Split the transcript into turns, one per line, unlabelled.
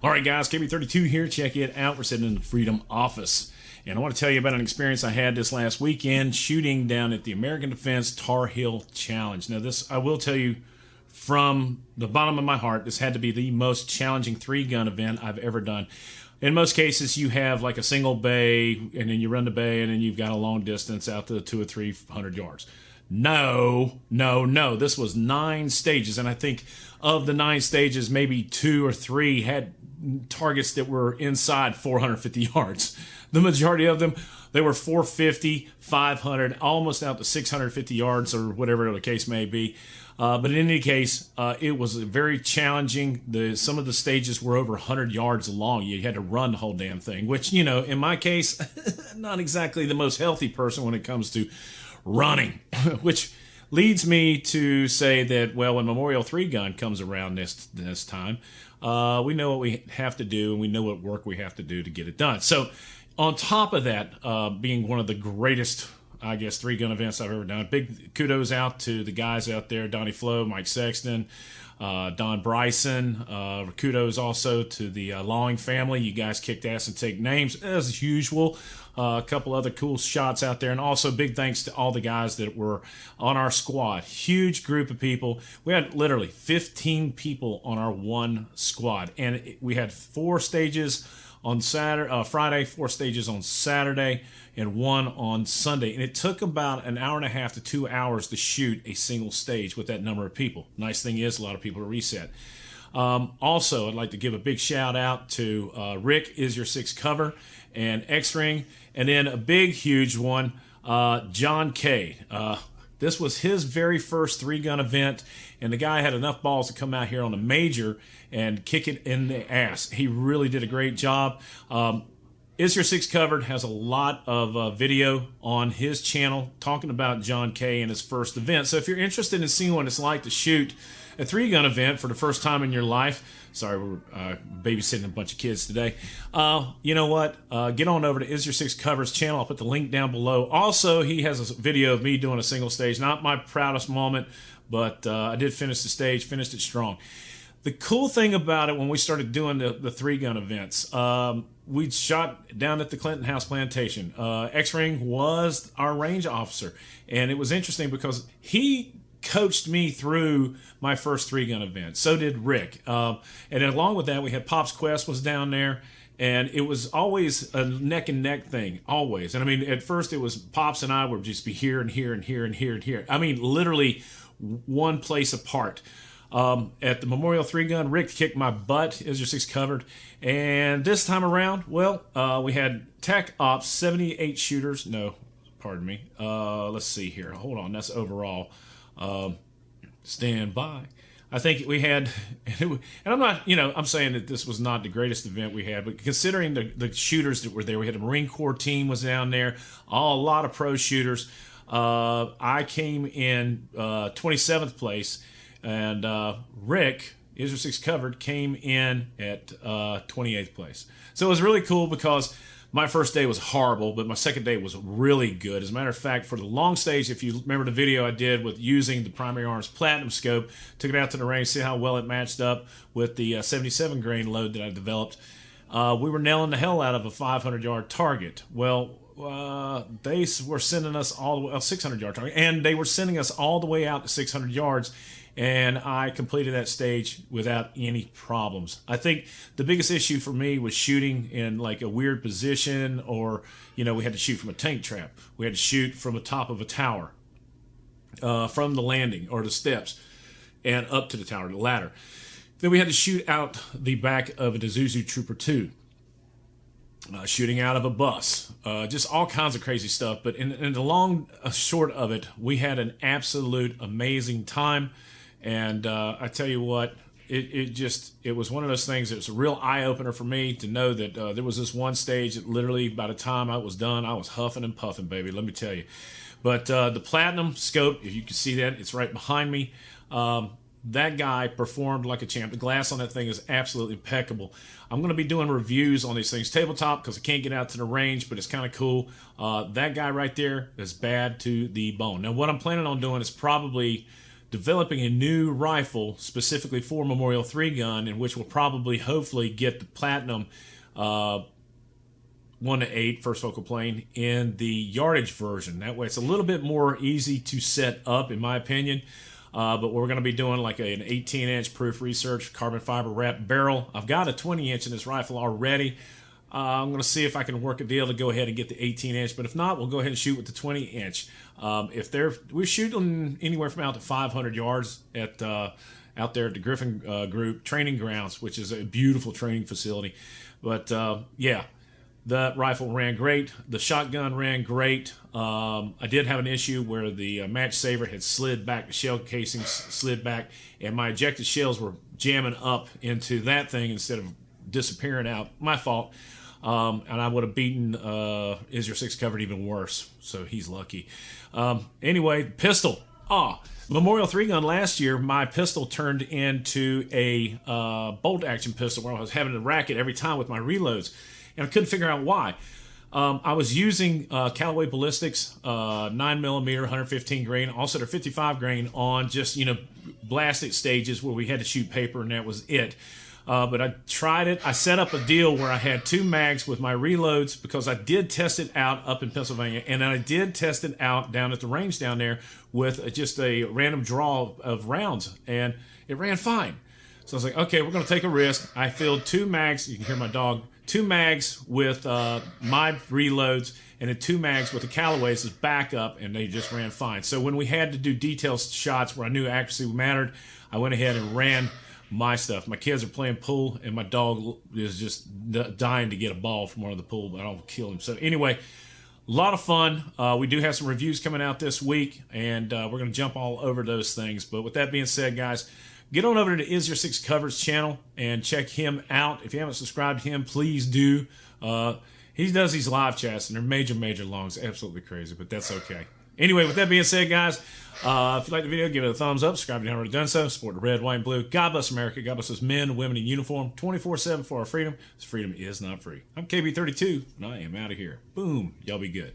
All right, guys, KB32 here. Check it out. We're sitting in the Freedom office. And I want to tell you about an experience I had this last weekend shooting down at the American Defense Tar Heel Challenge. Now, this, I will tell you from the bottom of my heart, this had to be the most challenging three gun event I've ever done. In most cases, you have like a single bay, and then you run the bay, and then you've got a long distance out to two or three hundred yards. No, no, no. This was nine stages, and I think of the nine stages, maybe two or three had targets that were inside 450 yards. The majority of them, they were 450, 500, almost out to 650 yards or whatever the case may be. Uh, but in any case, uh, it was very challenging. The some of the stages were over 100 yards long. You had to run the whole damn thing, which you know, in my case, not exactly the most healthy person when it comes to running. which leads me to say that well, when Memorial Three Gun comes around this this time, uh, we know what we have to do and we know what work we have to do to get it done. So, on top of that, uh, being one of the greatest, I guess, three gun events I've ever done, big kudos out to the guys out there Donnie Flo, Mike Sexton, uh, Don Bryson. Uh, kudos also to the uh, Lawing family. You guys kicked ass and take names as usual. A couple other cool shots out there, and also big thanks to all the guys that were on our squad. Huge group of people. We had literally 15 people on our one squad, and we had four stages on Saturday, uh, Friday, four stages on Saturday, and one on Sunday. And it took about an hour and a half to two hours to shoot a single stage with that number of people. Nice thing is, a lot of people to reset. Um, also, I'd like to give a big shout out to uh, Rick is your six cover and X Ring, and then a big, huge one, uh, John K. Uh, this was his very first three gun event, and the guy had enough balls to come out here on a major and kick it in the ass. He really did a great job. Um, is Your Six Covered has a lot of uh, video on his channel talking about John K and his first event. So if you're interested in seeing what it's like to shoot a three gun event for the first time in your life, sorry, we're uh, babysitting a bunch of kids today. Uh, you know what? Uh, get on over to Is Your Six Covers channel. I'll put the link down below. Also, he has a video of me doing a single stage. Not my proudest moment, but uh, I did finish the stage, finished it strong. The cool thing about it when we started doing the, the three gun events, um, we shot down at the Clinton House Plantation. Uh, X Ring was our range officer, and it was interesting because he coached me through my first three gun event. So did Rick, uh, and along with that, we had Pops Quest was down there. And it was always a neck and neck thing, always. And I mean, at first it was Pops and I would just be here and here and here and here and here. I mean, literally one place apart. Um, at the Memorial Three Gun, Rick kicked my butt. Is your six covered? And this time around, well, uh, we had TAC Ops 78 shooters. No, pardon me. Uh, let's see here. Hold on. That's overall. Um, stand by. I think we had, and I'm not, you know, I'm saying that this was not the greatest event we had, but considering the, the shooters that were there, we had a Marine Corps team was down there, all, a lot of pro shooters. Uh, I came in uh, 27th place and uh, Rick, Is Your 6 Covered, came in at uh, 28th place. So it was really cool because my first day was horrible, but my second day was really good. As a matter of fact, for the long stage, if you remember the video I did with using the primary arms platinum scope, took it out to the range, see how well it matched up with the uh, 77 grain load that I developed. Uh, we were nailing the hell out of a 500 yard target. Well, uh, they were sending us all the way, a 600 yard target, and they were sending us all the way out to 600 yards and I completed that stage without any problems. I think the biggest issue for me was shooting in like a weird position, or you know, we had to shoot from a tank trap, we had to shoot from the top of a tower, uh, from the landing or the steps, and up to the tower, the ladder. Then we had to shoot out the back of a Isuzu Trooper 2. Uh, shooting out of a bus, uh, just all kinds of crazy stuff. But in, in the long uh, short of it, we had an absolute amazing time. And uh, I tell you what, it, it just it was one of those things. It was a real eye opener for me to know that uh, there was this one stage that literally by the time I was done, I was huffing and puffing, baby. Let me tell you. But uh, the platinum scope, if you can see that, it's right behind me. Um, that guy performed like a champ. The glass on that thing is absolutely impeccable. I'm going to be doing reviews on these things tabletop because I can't get out to the range, but it's kind of cool. Uh, that guy right there is bad to the bone. Now, what I'm planning on doing is probably developing a new rifle specifically for Memorial 3 gun, in which will probably, hopefully, get the platinum uh, 1 to 8 first focal plane in the yardage version. That way, it's a little bit more easy to set up, in my opinion. Uh, but we're going to be doing like an 18 inch proof research carbon fiber wrap barrel. I've got a 20 inch in this rifle already. Uh, I'm going to see if I can work a deal to go ahead and get the 18 inch, but if not, we'll go ahead and shoot with the 20 inch. Um, if they're we're shooting anywhere from out to 500 yards at uh, out there at the Griffin uh, Group Training Grounds, which is a beautiful training facility. But uh, yeah, that rifle ran great. The shotgun ran great. Um, I did have an issue where the uh, match saver had slid back, the shell casing slid back, and my ejected shells were jamming up into that thing instead of disappearing out. My fault. Um, and I would have beaten uh, Is Your Six covered even worse. So he's lucky. Um, anyway, pistol. Ah, Memorial 3 gun last year, my pistol turned into a uh, bolt action pistol where I was having to rack it every time with my reloads. And I couldn't figure out why. Um, I was using uh, Callaway Ballistics, uh, 9 millimeter, 115 grain, also their 55 grain on just, you know, blasted stages where we had to shoot paper and that was it. Uh, but I tried it. I set up a deal where I had two mags with my reloads because I did test it out up in Pennsylvania, and I did test it out down at the range down there with just a random draw of rounds, and it ran fine. So I was like, okay, we're going to take a risk. I filled two mags. You can hear my dog. Two mags with uh, my reloads, and then two mags with the Callaways as backup, and they just ran fine. So when we had to do detail shots where I knew accuracy mattered, I went ahead and ran my stuff. My kids are playing pool, and my dog is just dying to get a ball from one of the pool, but I don't kill him. So anyway, a lot of fun. Uh, we do have some reviews coming out this week, and uh, we're going to jump all over those things. But with that being said, guys, get on over to Is Your Six Covers channel and check him out. If you haven't subscribed to him, please do. Uh, he does these live chats, and they're major, major longs. Absolutely crazy, but that's okay. Anyway, with that being said, guys, uh, if you like the video, give it a thumbs up. Subscribe if you haven't already done so. Support the red, white, and blue. God bless America. God bless us men, women in uniform, 24-7 for our freedom. This freedom is not free. I'm KB32, and I am out of here. Boom. Y'all be good.